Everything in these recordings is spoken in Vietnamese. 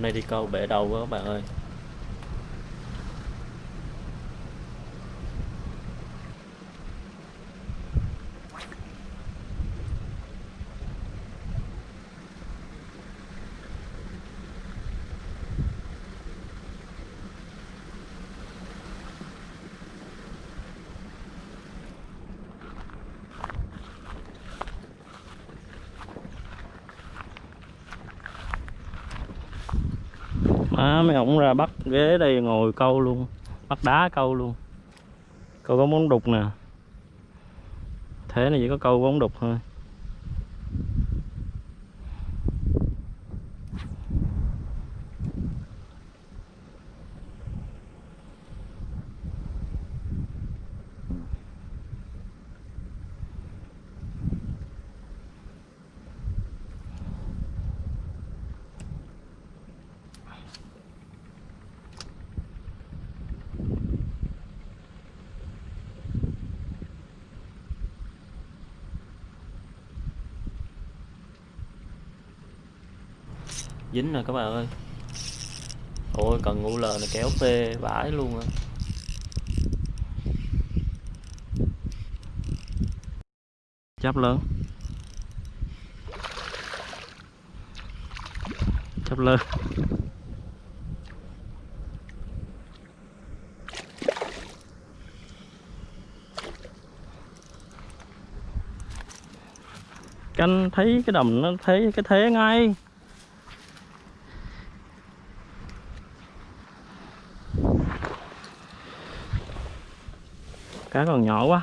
hôm nay đi câu bể đầu quá các bạn ơi. Má mấy ổng ra bắt ghế đây ngồi câu luôn, Bắt đá câu luôn. Câu có món đục nè. Thế này chỉ có câu bóng đục thôi. Dính rồi các bạn ơi. Ôi, cần ngu lờ này kéo phê vãi luôn á. Chắp lớn. Chắp lớn. Canh thấy cái đầm nó thấy cái thế ngay. Cá còn nhỏ quá.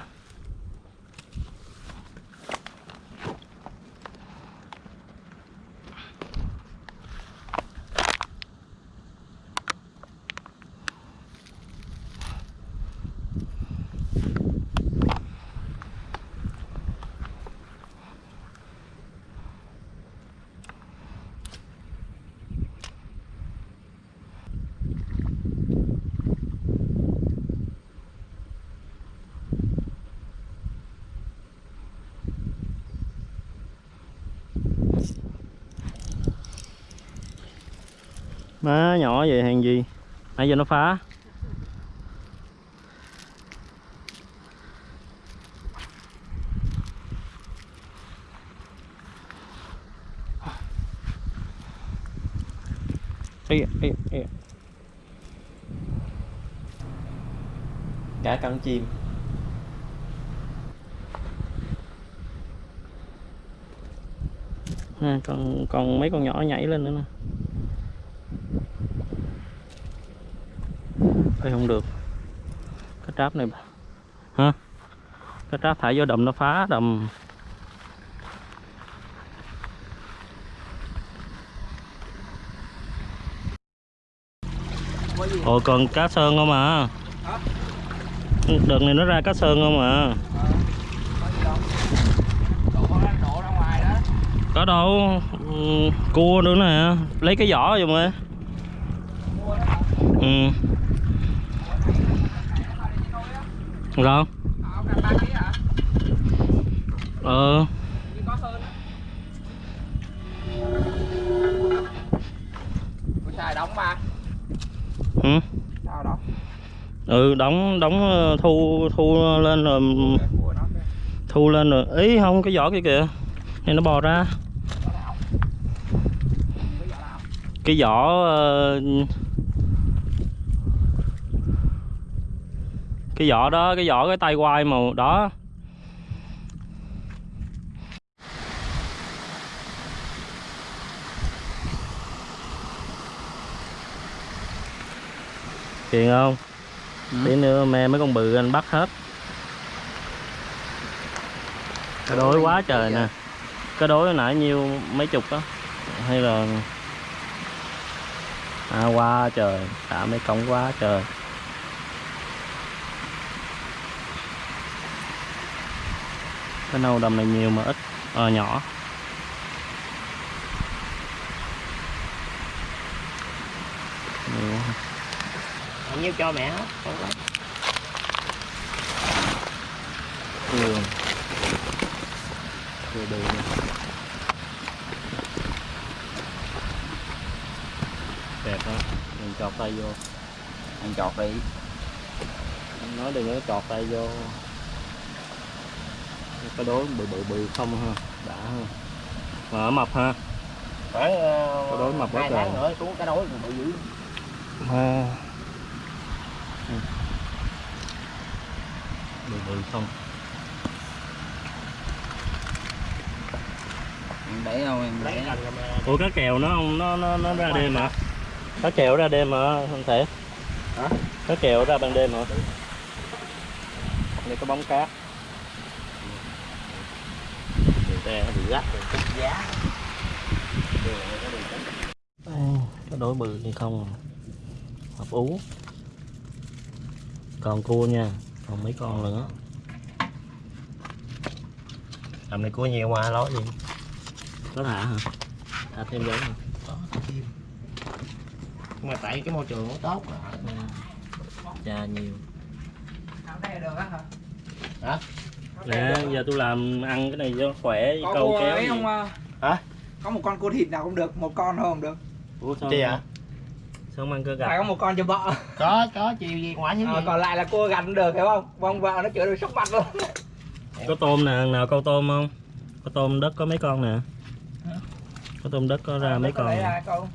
Má nhỏ vậy hàng gì? Nãy giờ nó phá. Ê, ê, ê. cả cắn chim. À, còn còn mấy con nhỏ nhảy lên nữa nè. Ê, không được. Cái tráp này hả? Cái tráp thải vô đầm nó phá đầm. Ồ còn cá sơn không à? Đợt này nó ra cá sơn không à? Có đâu. Ừ, cua nữa nè. Lấy cái vỏ giùm ơi Ừ. Sao? Ờ xài đóng ba. Ừ. sao đóng? Ừ đóng đóng ờ, thu thu lên rồi thu lên rồi. Ý không cái vỏ kia kìa. Này nó bò ra. Cái vỏ ờ, cái vỏ đó cái vỏ cái tay quai màu đó. Kiền không? Tí nữa me mấy con bự anh bắt hết. Cái đối quá trời nè. Cái đối nãy nhiêu mấy chục đó Hay là À quá trời. Thả mấy cống quá trời Cái nâu đầm này nhiều mà ít Ờ nhỏ. Nhiều bao nhiêu cho mẹ hết không lấy nhiều. Từ từ nè. chọt tay vô. Ăn chọt đi. Anh nói đừng có chọt tay vô cái đối bự bự bự không ha đã ha. Mà ở mập ha. Phải Cái đối mập quá hai trời. tháng nữa xuống cái đối còn bự dữ. Ha. Ừ. bự bự không. Em để đâu em để. Ủa cá kèo nó không nó nó nó ra đêm hả? Cá kèo ra đêm hả không thể? Hả? cá kèo ra ban đêm hả? Đây có bóng cát tre nó bị gắt rồi giá cái đối bự hay không à? hợp ú. Còn cua nha còn mấy con nữa. Tầm này cua nhiều mà nói gì? Có thả hả? Thả thêm giống hả? Nhưng mà tại cái môi trường nó tốt cha nhiều. Đây được á hả nè giờ tôi làm ăn cái này cho khỏe có câu cua kéo ấy gì. không à? Hả? có một con cua thịt nào cũng được một con thôi không được. Ủa sao chi ạ? Sao không ăn cơ phải gạch có một con cho vợ. Có có chiều gì ngoại hiếu à, gì còn lại là cua gạch cũng được hiểu không? Vong vợ nó chữa được sốc mặt luôn. Có tôm nè nào câu tôm không? Có tôm đất có mấy con nè? Có tôm đất có ra mấy con ra câu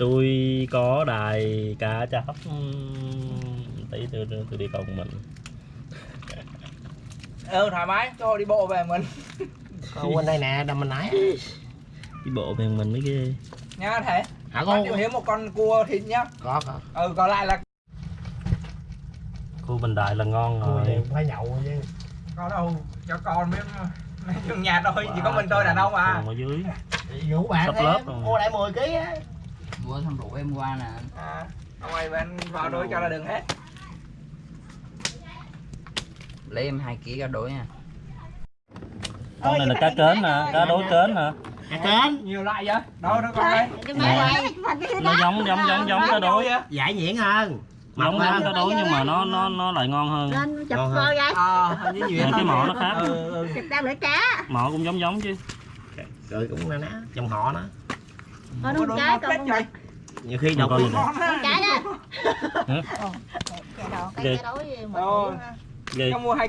tôi có đài cá chắp Ừm, tí tôi, tôi, tôi đi câu một mình ừ thoải mái cho đi bộ về mình. Con bên đây nè đầm mình nãy. Đi bộ về mình mới ghê. Nhá thế. Hả con chịu hiếm một con cua thịt nhá. Có có. Ừ còn lại là cua bình đại là ngon rồi. phải nhậu chứ. Có đâu cho con biết. Trong nhà thôi chỉ có mình tôi đàn ông à. còn ở dưới. Rủ bạn Sắp em lớp mua lại 10 kg á. Bữa thăm rượu em qua nè. À ông ơi bên vào đuổi cho là đừng hết Lấy em 2 kg ra đuổi nha. Con này là cá kến nè cá đối kến nè. hả kến nhiều loại vậy? Đâu nó con đây. Nó giống giống giống giống cá đối giải nhuyễn hơn. Giống giống cá đối nhưng mà nó nó nó lại ngon hơn. Ngon ra ờ hình như Nên cái mỏ nó khác. Ừ, ừ. chụp đang lưỡi cá. Mỏ cũng giống giống chứ. Rồi cũng na ná. Dòng họ nó. Con Có đúng đôi trái mắt con nhiều khi độc con trái đó. Cái Ghê. cái cái đối Rồi. mua hai